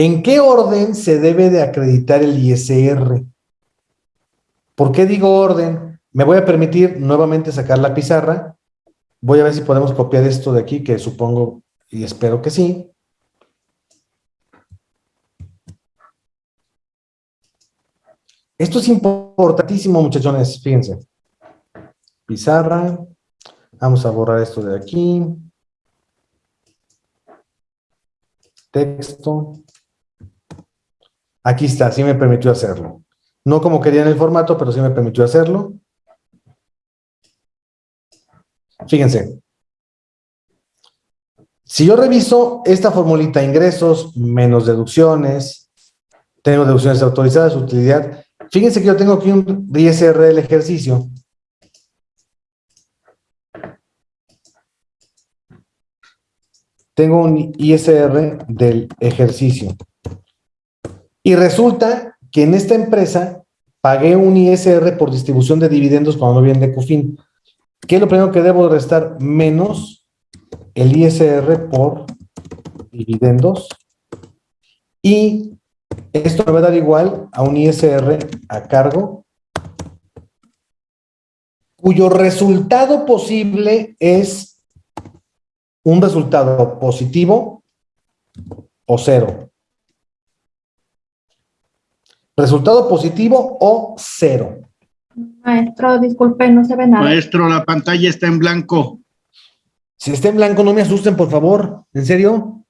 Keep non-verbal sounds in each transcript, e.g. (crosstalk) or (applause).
¿En qué orden se debe de acreditar el ISR? ¿Por qué digo orden? Me voy a permitir nuevamente sacar la pizarra. Voy a ver si podemos copiar esto de aquí, que supongo y espero que sí. Esto es importantísimo, muchachones, fíjense. Pizarra. Vamos a borrar esto de aquí. Texto. Aquí está, sí me permitió hacerlo. No como quería en el formato, pero sí me permitió hacerlo. Fíjense. Si yo reviso esta formulita, ingresos menos deducciones, tengo deducciones autorizadas, utilidad. Fíjense que yo tengo aquí un ISR del ejercicio. Tengo un ISR del ejercicio. Y resulta que en esta empresa pagué un ISR por distribución de dividendos cuando viene de CUFIN. ¿Qué es lo primero que debo restar? Menos el ISR por dividendos. Y esto me va a dar igual a un ISR a cargo, cuyo resultado posible es un resultado positivo o cero. Resultado positivo o cero. Maestro, disculpe, no se ve nada. Maestro, la pantalla está en blanco. Si está en blanco, no me asusten, por favor. ¿En serio?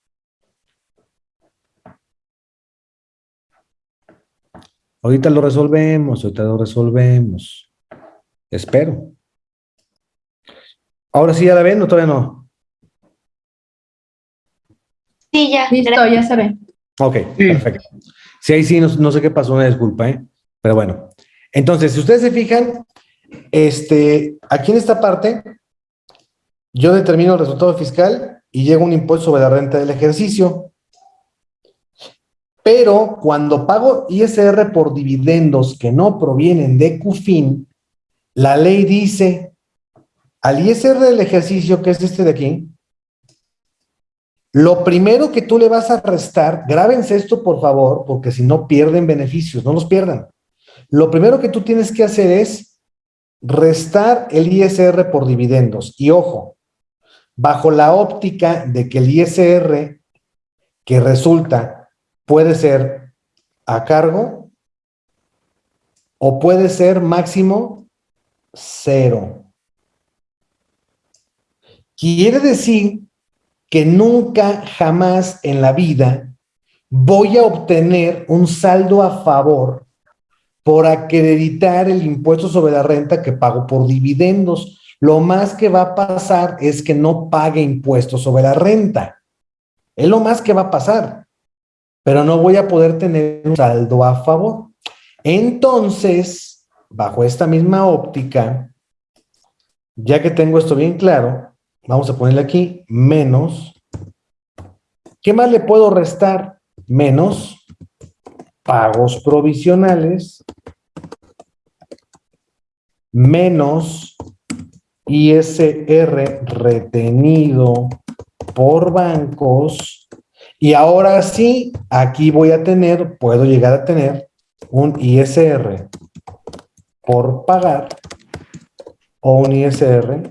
Ahorita lo resolvemos, ahorita lo resolvemos. Espero. Ahora sí ya la ven o todavía no. Sí, ya. Listo, ya se ve. Ok, perfecto. Sí, ahí sí, no, sé qué pasó, una disculpa, ¿eh? Pero bueno. Entonces, si ustedes se fijan, este, aquí en esta parte, yo determino el resultado fiscal y llega un impuesto sobre la renta del ejercicio. Pero cuando pago ISR por dividendos que no provienen de CUFIN, la ley dice al ISR del ejercicio, que es este de aquí, lo primero que tú le vas a restar, grábense esto por favor, porque si no pierden beneficios, no los pierdan. Lo primero que tú tienes que hacer es restar el ISR por dividendos. Y ojo, bajo la óptica de que el ISR que resulta puede ser a cargo o puede ser máximo cero. Quiere decir que nunca jamás en la vida voy a obtener un saldo a favor por acreditar el impuesto sobre la renta que pago por dividendos. Lo más que va a pasar es que no pague impuestos sobre la renta. Es lo más que va a pasar. Pero no voy a poder tener un saldo a favor. Entonces, bajo esta misma óptica, ya que tengo esto bien claro, Vamos a ponerle aquí menos. ¿Qué más le puedo restar? Menos pagos provisionales menos ISR retenido por bancos y ahora sí, aquí voy a tener, puedo llegar a tener un ISR por pagar o un ISR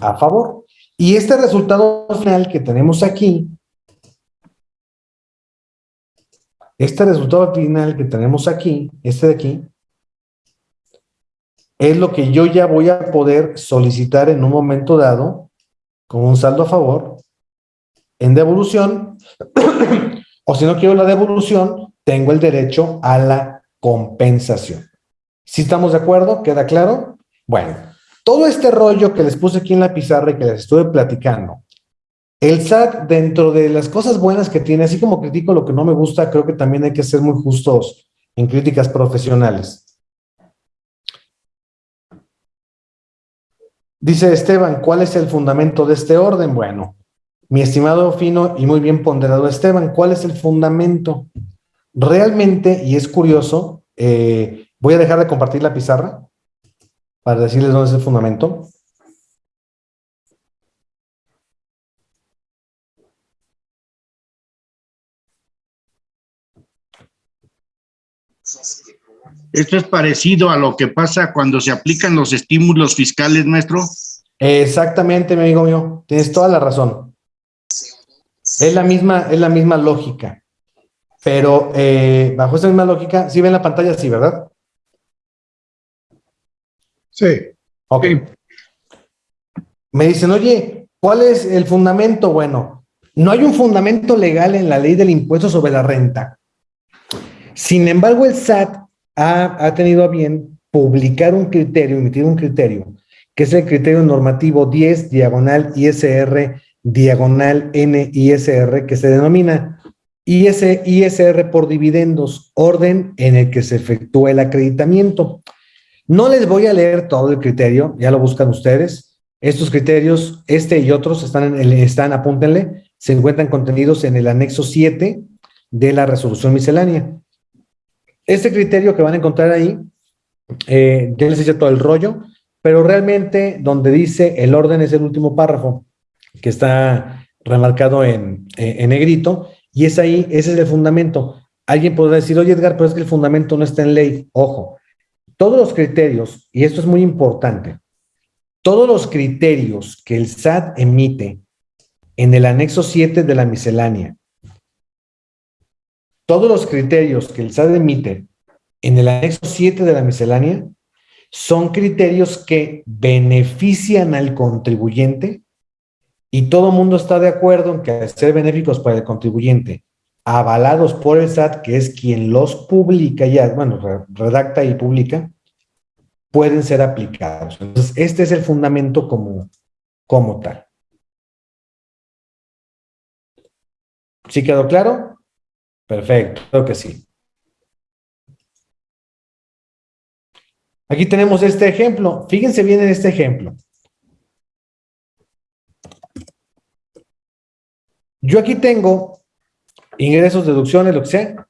a favor. Y este resultado final que tenemos aquí, este resultado final que tenemos aquí, este de aquí, es lo que yo ya voy a poder solicitar en un momento dado, con un saldo a favor, en devolución, (clears throat) o si no quiero la devolución, tengo el derecho a la compensación. ¿Sí estamos de acuerdo? ¿Queda claro? Bueno, todo este rollo que les puse aquí en la pizarra y que les estuve platicando, el SAT, dentro de las cosas buenas que tiene, así como critico lo que no me gusta, creo que también hay que ser muy justos en críticas profesionales. Dice Esteban, ¿cuál es el fundamento de este orden? Bueno, mi estimado fino y muy bien ponderado Esteban, ¿cuál es el fundamento? Realmente, y es curioso, eh, voy a dejar de compartir la pizarra para decirles dónde es el fundamento. Esto es parecido a lo que pasa cuando se aplican los estímulos fiscales, maestro. Exactamente, mi amigo mío. Tienes toda la razón. Es la misma, es la misma lógica. Pero eh, bajo esa misma lógica, si ven la pantalla, sí, ¿verdad? Sí. Ok. Me dicen, oye, ¿cuál es el fundamento? Bueno, no hay un fundamento legal en la ley del impuesto sobre la renta. Sin embargo, el SAT ha, ha tenido a bien publicar un criterio, emitir un criterio, que es el criterio normativo 10, diagonal ISR, diagonal NISR, que se denomina IS, ISR por dividendos, orden en el que se efectúa el acreditamiento. No les voy a leer todo el criterio, ya lo buscan ustedes. Estos criterios, este y otros, están, en están apúntenle, se encuentran contenidos en el anexo 7 de la resolución miscelánea. Este criterio que van a encontrar ahí, eh, ya les hice todo el rollo, pero realmente donde dice el orden es el último párrafo, que está remarcado en, en negrito, y es ahí, ese es el fundamento. Alguien podrá decir, oye Edgar, pero es que el fundamento no está en ley. Ojo, todos los criterios, y esto es muy importante, todos los criterios que el SAT emite en el anexo 7 de la miscelánea, todos los criterios que el SAT emite en el anexo 7 de la miscelánea son criterios que benefician al contribuyente y todo el mundo está de acuerdo en que al ser benéficos para el contribuyente, avalados por el SAT, que es quien los publica ya, bueno, redacta y publica, pueden ser aplicados. Entonces, este es el fundamento como, como tal. ¿Sí quedó claro? Perfecto, creo que sí. Aquí tenemos este ejemplo. Fíjense bien en este ejemplo. Yo aquí tengo ingresos, deducciones, lo que sea.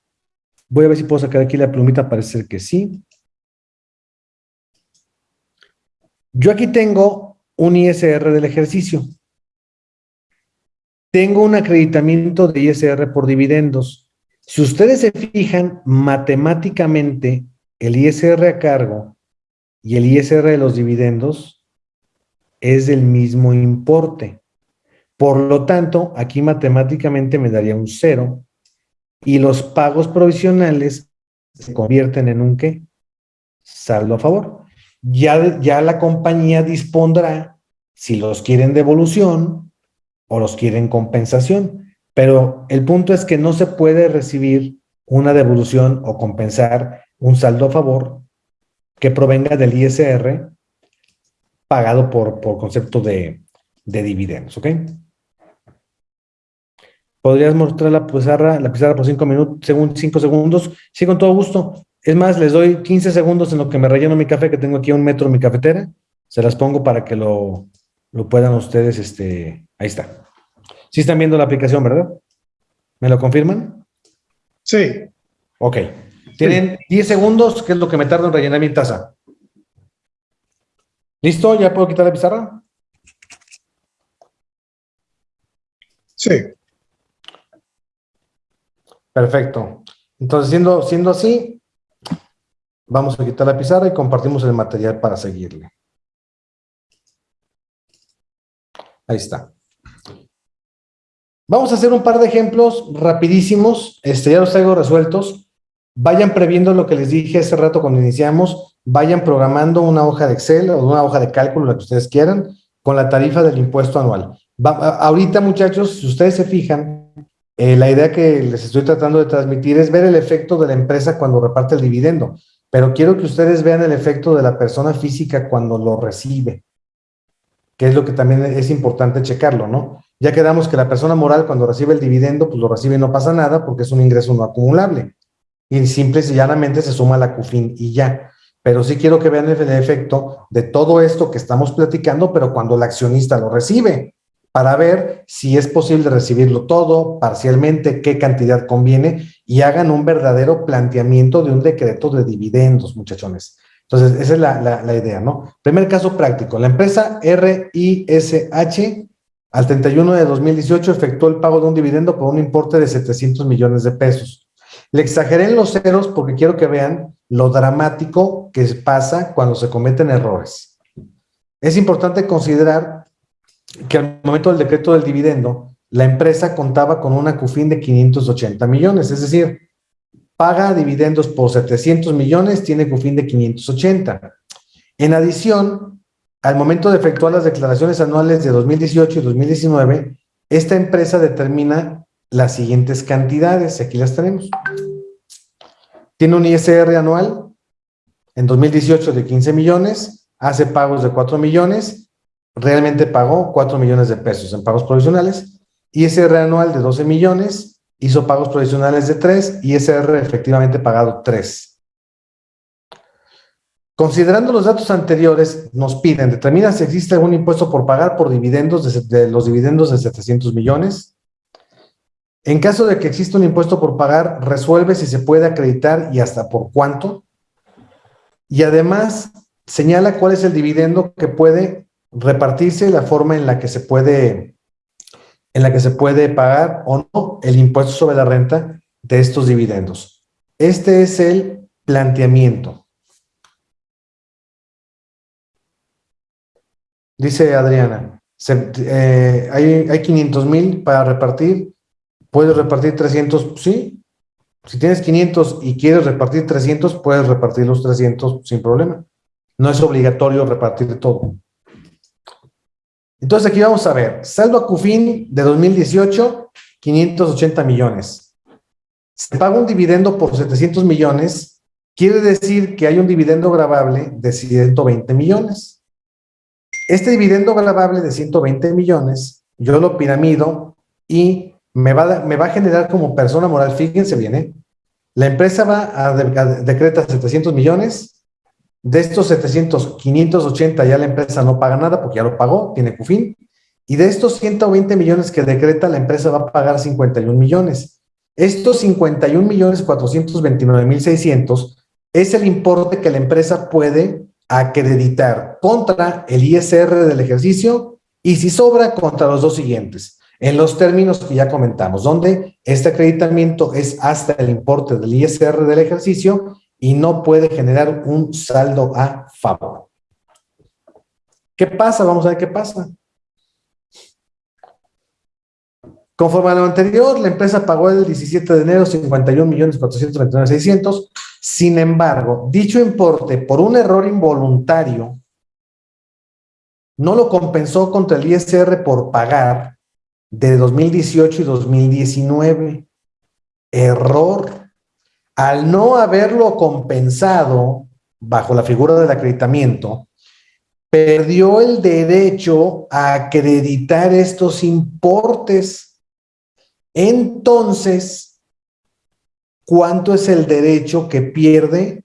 Voy a ver si puedo sacar aquí la plumita, parece que sí. Yo aquí tengo un ISR del ejercicio. Tengo un acreditamiento de ISR por dividendos. Si ustedes se fijan, matemáticamente, el ISR a cargo y el ISR de los dividendos es del mismo importe. Por lo tanto, aquí matemáticamente me daría un cero y los pagos provisionales se convierten en un qué? Saldo a favor. Ya, ya la compañía dispondrá si los quieren devolución o los quieren compensación. Pero el punto es que no se puede recibir una devolución o compensar un saldo a favor que provenga del ISR pagado por, por concepto de, dividendos, ¿ok? ¿Podrías mostrar la pizarra, la pizarra por cinco minutos, según cinco segundos? Sí, con todo gusto. Es más, les doy 15 segundos en lo que me relleno mi café, que tengo aquí a un metro mi cafetera. Se las pongo para que lo, lo puedan ustedes, este, ahí está. Sí están viendo la aplicación, ¿verdad? ¿Me lo confirman? Sí. Ok. Tienen 10 segundos, que es lo que me tarda en rellenar mi taza. ¿Listo? ¿Ya puedo quitar la pizarra? Sí. Perfecto. Entonces, siendo, siendo así, vamos a quitar la pizarra y compartimos el material para seguirle. Ahí está. Vamos a hacer un par de ejemplos rapidísimos, este, ya los traigo resueltos. Vayan previendo lo que les dije hace rato cuando iniciamos, vayan programando una hoja de Excel o una hoja de cálculo, la que ustedes quieran, con la tarifa del impuesto anual. ahorita, muchachos, si ustedes se fijan, eh, la idea que les estoy tratando de transmitir es ver el efecto de la empresa cuando reparte el dividendo, pero quiero que ustedes vean el efecto de la persona física cuando lo recibe, que es lo que también es importante checarlo, ¿no? Ya quedamos que la persona moral cuando recibe el dividendo, pues lo recibe y no pasa nada porque es un ingreso no acumulable. Y simple y llanamente se suma la CUFIN y ya. Pero sí quiero que vean el efecto de todo esto que estamos platicando, pero cuando el accionista lo recibe, para ver si es posible recibirlo todo, parcialmente, qué cantidad conviene, y hagan un verdadero planteamiento de un decreto de dividendos, muchachones. Entonces, esa es la, idea, ¿no? Primer caso práctico, la empresa RISH al 31 de 2018 efectuó el pago de un dividendo por un importe de 700 millones de pesos. Le exageré en los ceros porque quiero que vean lo dramático que pasa cuando se cometen errores. Es importante considerar que al momento del decreto del dividendo, la empresa contaba con una CUFIN de 580 millones, es decir, paga dividendos por 700 millones, tiene CUFIN de 580. En adición, al momento de efectuar las declaraciones anuales de 2018 y 2019, esta empresa determina las siguientes cantidades, aquí las tenemos. Tiene un ISR anual en 2018 de 15 millones, hace pagos de 4 millones, realmente pagó 4 millones de pesos en pagos provisionales, ISR anual de 12 millones, hizo pagos provisionales de 3, ISR efectivamente pagado 3. Considerando los datos anteriores, nos piden, determina si existe algún impuesto por pagar por dividendos de, los dividendos de 700 millones. En caso de que exista un impuesto por pagar, resuelve si se puede acreditar y hasta por cuánto. Y además, señala cuál es el dividendo que puede repartirse la forma en la que se puede, en la que se puede pagar o no el impuesto sobre la renta de estos dividendos. Este es el planteamiento. Dice Adriana, eh, hay, hay 500 mil para repartir, puedes repartir 300, sí. Si tienes 500 y quieres repartir 300, puedes repartir los 300 sin problema. No es obligatorio repartir todo. Entonces aquí vamos a ver, saldo a CUFIN de 2018, 580 millones. Se paga un dividendo por 700 millones, quiere decir que hay un dividendo grabable de 120 millones. Este dividendo grabable de 120 millones, yo lo piramido y me va, me va a generar como persona moral, fíjense bien, ¿eh? la empresa va a, decretar 700 millones, de estos 700, 580 ya la empresa no paga nada porque ya lo pagó, tiene CUFIN, y de estos 120 millones que decreta, la empresa va a pagar 51 millones. Estos 51 millones 429 mil 600 es el importe que la empresa puede acreditar contra el ISR del ejercicio y si sobra contra los dos siguientes, en los términos que ya comentamos, donde este acreditamiento es hasta el importe del ISR del ejercicio y no puede generar un saldo a favor. ¿Qué pasa? Vamos a ver qué pasa. Conforme a lo anterior, la empresa pagó el 17 de enero 51 millones 600. Sin embargo, dicho importe por un error involuntario no lo compensó contra el ISR por pagar de 2018 y 2019. Error. Al no haberlo compensado bajo la figura del acreditamiento, perdió el derecho a acreditar estos importes. Entonces, cuánto es el derecho que pierde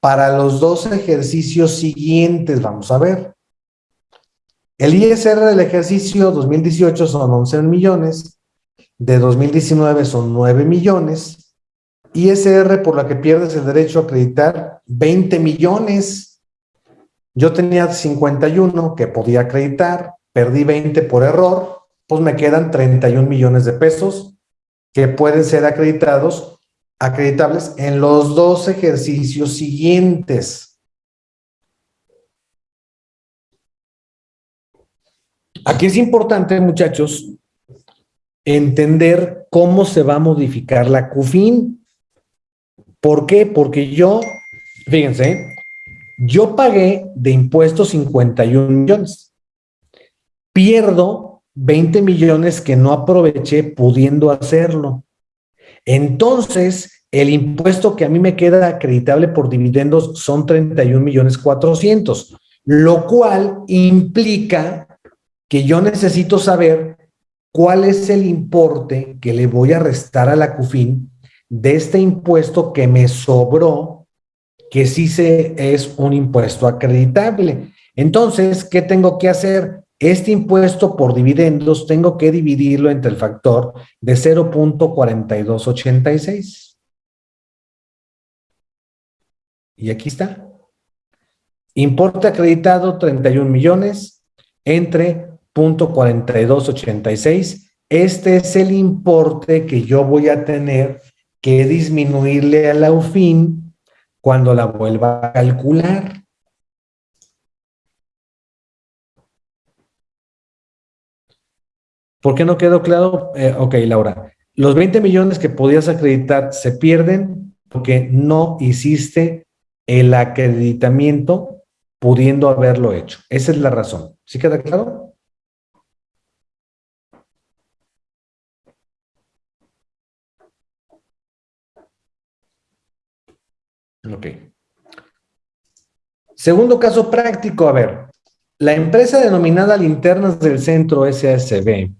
para los dos ejercicios siguientes. Vamos a ver. El ISR del ejercicio 2018 son 11 millones, de 2019 son 9 millones, ISR por la que pierdes el derecho a acreditar 20 millones. Yo tenía 51 que podía acreditar, perdí 20 por error, pues me quedan 31 millones de pesos que pueden ser acreditados acreditables en los dos ejercicios siguientes. Aquí es importante, muchachos, entender cómo se va a modificar la CUFIN. ¿Por qué? Porque yo, fíjense, yo pagué de impuestos 51 millones. Pierdo 20 millones que no aproveché pudiendo hacerlo. Entonces, el impuesto que a mí me queda acreditable por dividendos son 31 millones 400, lo cual implica que yo necesito saber cuál es el importe que le voy a restar a la CUFIN de este impuesto que me sobró, que sí se es un impuesto acreditable. Entonces, ¿qué tengo que hacer? Este impuesto por dividendos tengo que dividirlo entre el factor de 0.4286. Y aquí está. Importe acreditado 31 millones entre 0.4286. Este es el importe que yo voy a tener que disminuirle a la UFIN cuando la vuelva a calcular. ¿Por qué no quedó claro? Eh, ok, Laura. Los 20 millones que podías acreditar se pierden porque no hiciste el acreditamiento pudiendo haberlo hecho. Esa es la razón. ¿Sí queda claro? Ok. Segundo caso práctico, a ver. La empresa denominada Linternas del Centro SASB,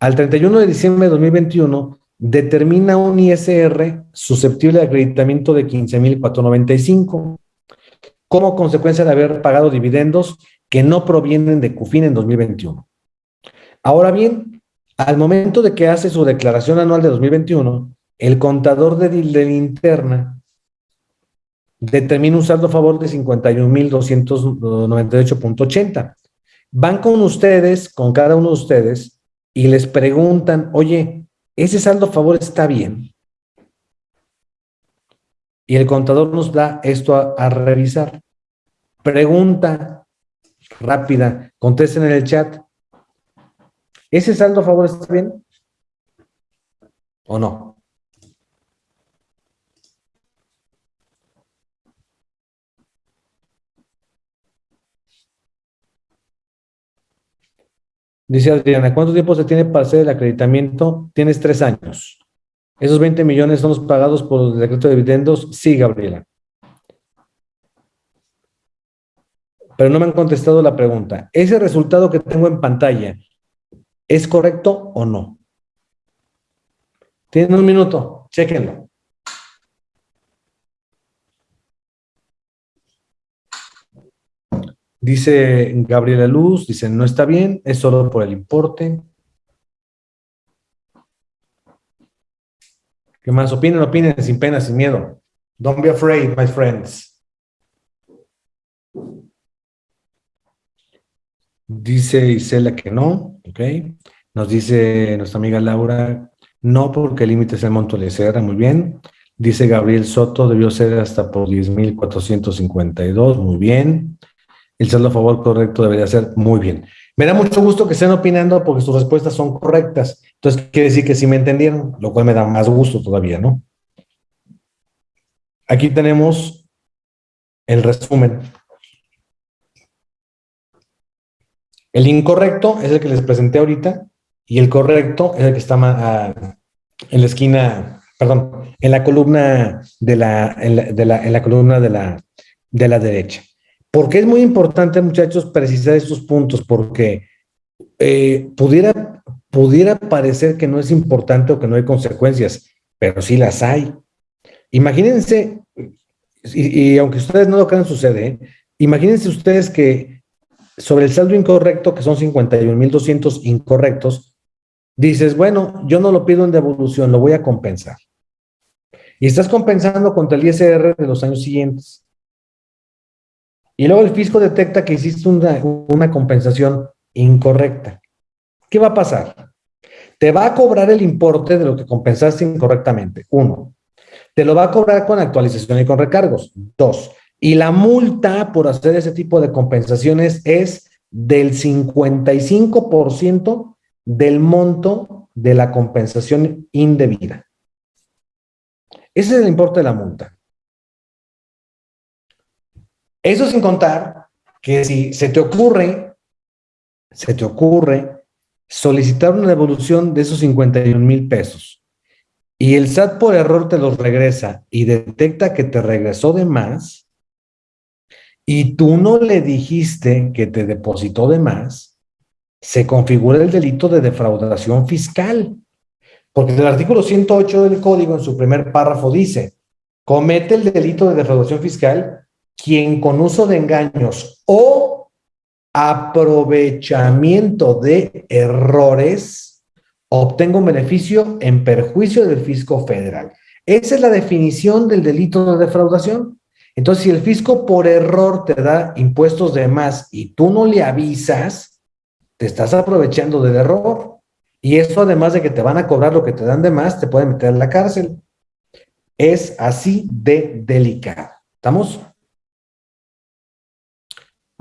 al 31 de diciembre de 2021, determina un ISR susceptible de acreditamiento de 15.495 como consecuencia de haber pagado dividendos que no provienen de CUFIN en 2021. Ahora bien, al momento de que hace su declaración anual de 2021, el contador de, de linterna determina un saldo a favor de 51.298.80. Van con ustedes, con cada uno de ustedes, y les preguntan, oye, ¿ese saldo a favor está bien? Y el contador nos da esto a, revisar. Pregunta rápida, contesten en el chat. ¿Ese saldo a favor está bien? ¿O no? Dice Adriana, ¿cuánto tiempo se tiene para hacer el acreditamiento? Tienes tres años. ¿Esos 20 millones son los pagados por el decreto de dividendos? Sí, Gabriela. Pero no me han contestado la pregunta. ¿Ese resultado que tengo en pantalla es correcto o no? Tienen un minuto, chequenlo. Dice Gabriela Luz, dice, no está bien, es solo por el importe. ¿Qué más? Opinen, opinen, sin pena, sin miedo. Don't be afraid, my friends. Dice Isela que no, ok. Nos dice nuestra amiga Laura, no porque el límite es el monto de CR, muy bien. Dice Gabriel Soto, debió ser hasta por 10.452, muy bien el saldo a favor correcto debería ser muy bien. Me da mucho gusto que estén opinando porque sus respuestas son correctas. Entonces, quiere decir que sí me entendieron, lo cual me da más gusto todavía, ¿no? Aquí tenemos el resumen. El incorrecto es el que les presenté ahorita y el correcto es el que está ah, en la esquina, perdón, en la columna de la, de la, en la columna de la, de la derecha. Porque es muy importante, muchachos, precisar estos puntos, porque eh, pudiera, pudiera parecer que no es importante o que no hay consecuencias, pero sí las hay. Imagínense, y, aunque ustedes no lo crean, sucede, ¿eh? imagínense ustedes que sobre el saldo incorrecto, que son 51.200 incorrectos, dices, bueno, yo no lo pido en devolución, lo voy a compensar. Y estás compensando contra el ISR de los años siguientes. Y luego el fisco detecta que hiciste una, compensación incorrecta. ¿Qué va a pasar? Te va a cobrar el importe de lo que compensaste incorrectamente. Uno. Te lo va a cobrar con actualización y con recargos. Dos. Y la multa por hacer ese tipo de compensaciones es del 55% del monto de la compensación indebida. Ese es el importe de la multa. Eso sin contar que si se te ocurre, se te ocurre solicitar una devolución de esos 51 mil pesos y el SAT por error te los regresa y detecta que te regresó de más y tú no le dijiste que te depositó de más, se configura el delito de defraudación fiscal. Porque el artículo 108 del código en su primer párrafo dice, comete el delito de defraudación fiscal quien con uso de engaños o aprovechamiento de errores obtenga un beneficio en perjuicio del fisco federal. Esa es la definición del delito de defraudación. Entonces, si el fisco por error te da impuestos de más y tú no le avisas, te estás aprovechando del error. Y eso, además de que te van a cobrar lo que te dan de más, te puede meter en la cárcel. Es así de delicado. ¿Estamos?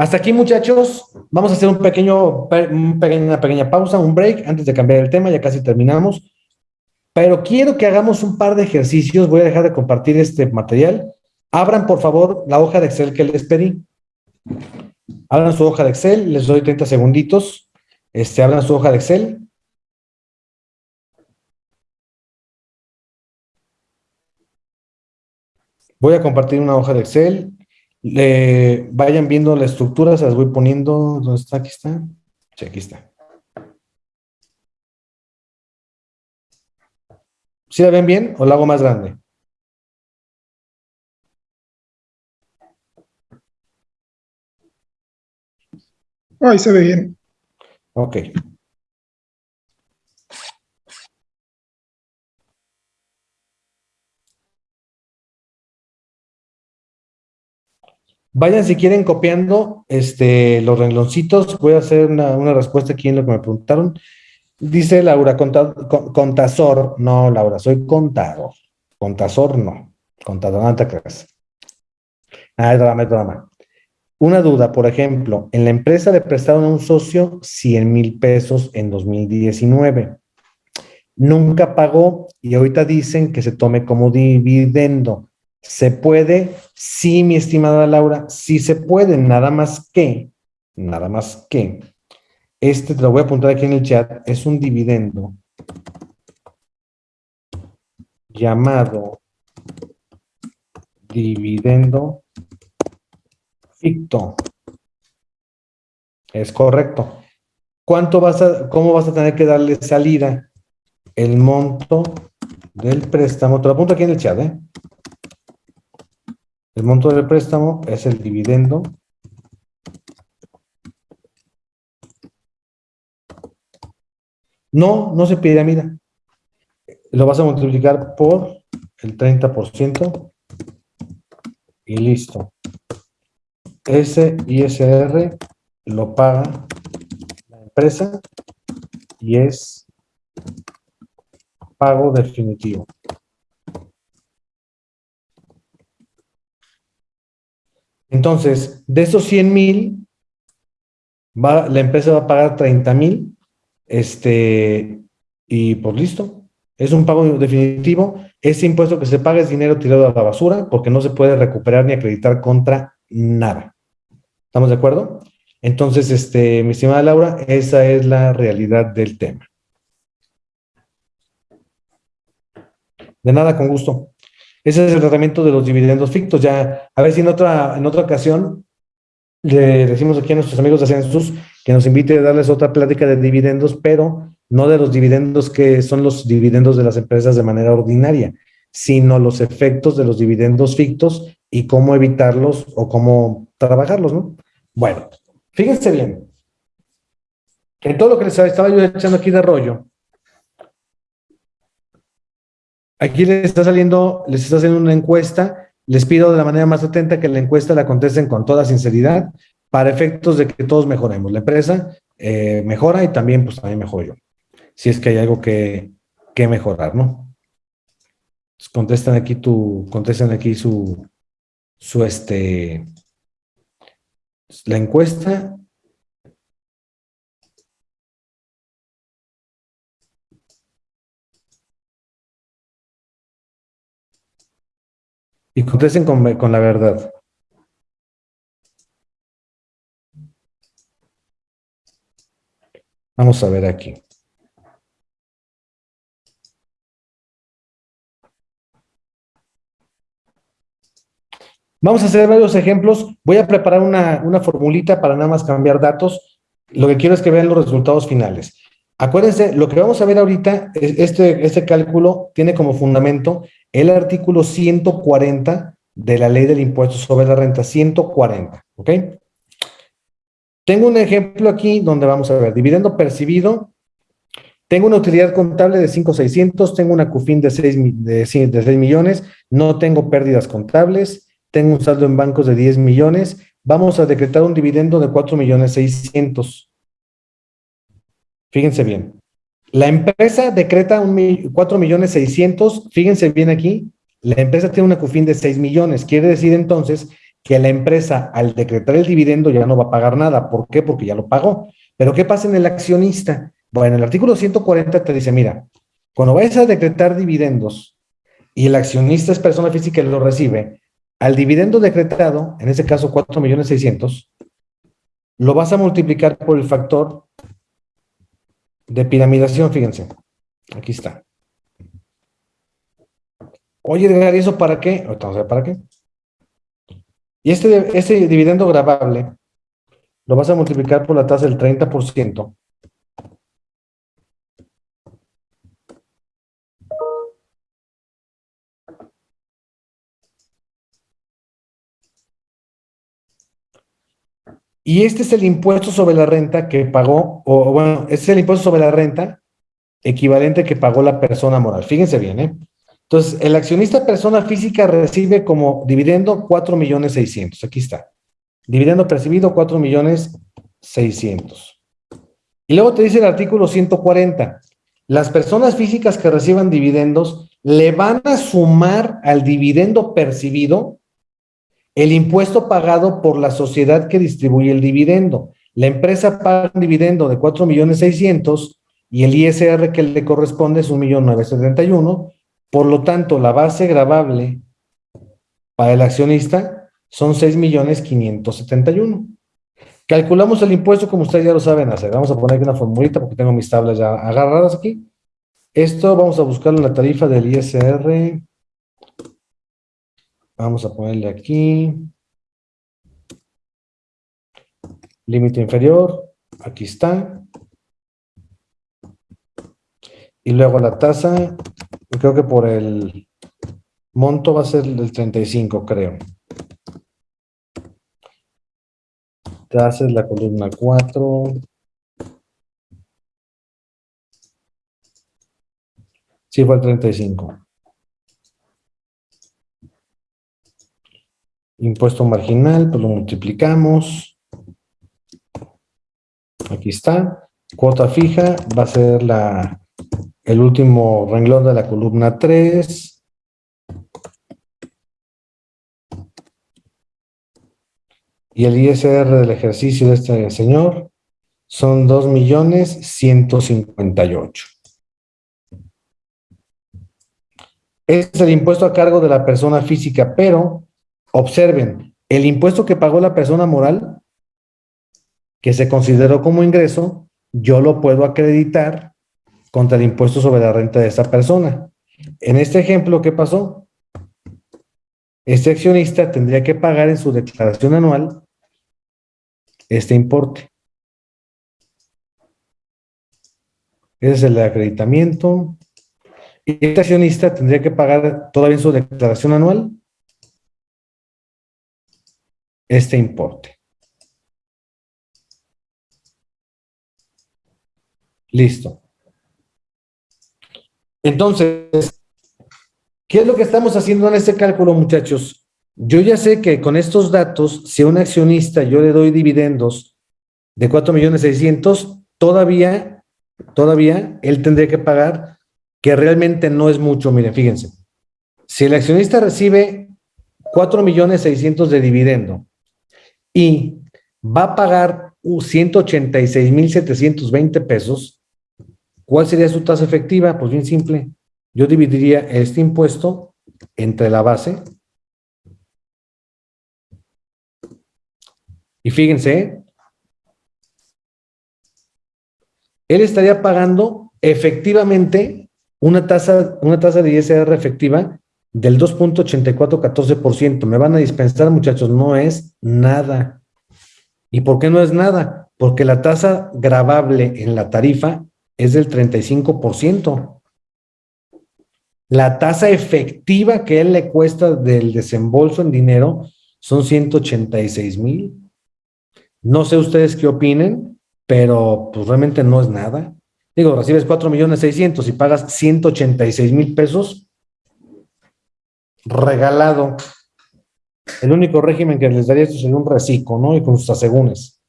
Hasta aquí, muchachos. Vamos a hacer un pequeño, una pequeña pausa, un break, antes de cambiar el tema. Ya casi terminamos. Pero quiero que hagamos un par de ejercicios. Voy a dejar de compartir este material. Abran, por favor, la hoja de Excel que les pedí. Abran su hoja de Excel. Les doy 30 segunditos. Este, abran su hoja de Excel. Voy a compartir una hoja de Excel. Le, vayan viendo la estructura, se las voy poniendo. ¿Dónde está? Aquí está. Sí, aquí está. ¿Sí la ven bien o la hago más grande? Ahí se ve bien. Ok. Vayan si quieren copiando este, los rengloncitos. Voy a hacer una, respuesta aquí en lo que me preguntaron. Dice Laura, contador. No, Laura, soy contador. Contador no. Contador, no te creas. Ah, es drama, es drama. Una duda, por ejemplo, en la empresa le prestaron a un socio 100 mil pesos en 2019. Nunca pagó y ahorita dicen que se tome como dividendo. ¿Se puede? Sí, mi estimada Laura, sí se puede, nada más que, nada más que, este te lo voy a apuntar aquí en el chat, es un dividendo llamado dividendo ficto. Es correcto. ¿Cuánto vas a, cómo vas a tener que darle salida? El monto del préstamo, te lo apunto aquí en el chat, ¿eh? El monto del préstamo es el dividendo No, no se piramida. Lo vas a multiplicar por el 30% y listo. Ese ISR lo paga la empresa y es pago definitivo. Entonces, de esos 100 mil, la empresa va a pagar 30 mil, este, y pues listo. Es un pago definitivo. Ese impuesto que se paga es dinero tirado a la basura porque no se puede recuperar ni acreditar contra nada. ¿Estamos de acuerdo? Entonces, este, mi estimada Laura, esa es la realidad del tema. De nada, con gusto. Ese es el tratamiento de los dividendos fictos. Ya, a ver si en otra, en otra ocasión le decimos aquí a nuestros amigos de Ascensus que nos invite a darles otra plática de dividendos, pero no de los dividendos que son los dividendos de las empresas de manera ordinaria, sino los efectos de los dividendos fictos y cómo evitarlos o cómo trabajarlos, ¿no? Bueno, fíjense bien, que todo lo que les estaba yo echando aquí de rollo, Aquí les está saliendo, les está haciendo una encuesta. Les pido de la manera más atenta que la encuesta la contesten con toda sinceridad para efectos de que todos mejoremos. La empresa eh, mejora y también, pues también mejoro yo. Si es que hay algo que, que mejorar, ¿no? contestan aquí tu, contestan aquí su, su este, la encuesta Contesten con, con la verdad. Vamos a ver aquí. Vamos a hacer varios ejemplos. Voy a preparar una, una, formulita para nada más cambiar datos. Lo que quiero es que vean los resultados finales. Acuérdense, lo que vamos a ver ahorita, este, este cálculo tiene como fundamento el artículo 140 de la ley del impuesto sobre la renta, 140, ¿ok? Tengo un ejemplo aquí donde vamos a ver, dividendo percibido, tengo una utilidad contable de 5,600, tengo una CUFIN de 6, de, 6 millones, no tengo pérdidas contables, tengo un saldo en bancos de 10 millones, vamos a decretar un dividendo de 4 millones 600. Fíjense bien. La empresa decreta un 4 millones 600, fíjense bien aquí, La empresa tiene una CUFIN de 6 millones. Quiere decir entonces que la empresa, al decretar el dividendo, ya no va a pagar nada. ¿Por qué? Porque ya lo pagó. Pero ¿qué pasa en el accionista? Bueno, el artículo 140 te dice, mira, cuando vayas a decretar dividendos y el accionista es persona física y lo recibe, al dividendo decretado, en ese caso 4 millones 600, lo vas a multiplicar por el factor de piramidación, fíjense. Aquí está. Oye, Edgar, ¿y eso para qué? Vamos para qué. Y este, este dividendo grabable lo vas a multiplicar por la tasa del 30%. Y este es el impuesto sobre la renta que pagó, o bueno, este es el impuesto sobre la renta equivalente que pagó la persona moral. Fíjense bien, ¿eh? Entonces, el accionista persona física recibe como dividendo 4 millones 600. Aquí está. Dividendo percibido 4 millones 600. Y luego te dice el artículo 140. Las personas físicas que reciban dividendos le van a sumar al dividendo percibido el impuesto pagado por la sociedad que distribuye el dividendo. La empresa paga un dividendo de 4 millones 600 y el ISR que le corresponde es 1.971 por lo tanto, la base grabable para el accionista son 6.571. Calculamos el impuesto como ustedes ya lo saben hacer. Vamos a poner aquí una formulita porque tengo mis tablas ya agarradas aquí. Esto vamos a buscar en la tarifa del ISR. Vamos a ponerle aquí. Límite inferior. Aquí está. Y luego la tasa creo que por el monto va a ser el 35, creo. Te haces la columna 4. Sí, fue el 35. Impuesto marginal, pues lo multiplicamos. Aquí está. Cuota fija va a ser la el último renglón de la columna 3. Y el ISR del ejercicio de este señor son 2 millones 158. Este es el impuesto a cargo de la persona física, pero observen, el impuesto que pagó la persona moral, que se consideró como ingreso, yo lo puedo acreditar contra el impuesto sobre la renta de esa persona. En este ejemplo, ¿qué pasó? Este accionista tendría que pagar en su declaración anual este importe. Ese es el acreditamiento. Y este accionista tendría que pagar todavía en su declaración anual este importe. Listo. Entonces, ¿qué es lo que estamos haciendo en este cálculo, muchachos? Yo ya sé que con estos datos, si a un accionista yo le doy dividendos de 4 millones 600, todavía, todavía él tendría que pagar, que realmente no es mucho. Miren, fíjense. Si el accionista recibe 4 millones 600 de dividendo y va a pagar 186 mil 720 pesos, ¿Cuál sería su tasa efectiva? Pues bien simple. Yo dividiría este impuesto entre la base. Y fíjense, él estaría pagando efectivamente una tasa, una tasa de ISR efectiva del 2.8414%. Me van a dispensar, muchachos, no es nada. ¿Y por qué no es nada? Porque la tasa grabable en la tarifa es del 35%. La tasa efectiva que él le cuesta del desembolso en dinero son 186 mil. No sé ustedes qué opinen, pero pues realmente no es nada. Digo, recibes 4 millones 600 y pagas 186 mil pesos regalado. El único régimen que les daría esto sería un reciclo, ¿no? Y con sus asegúnes.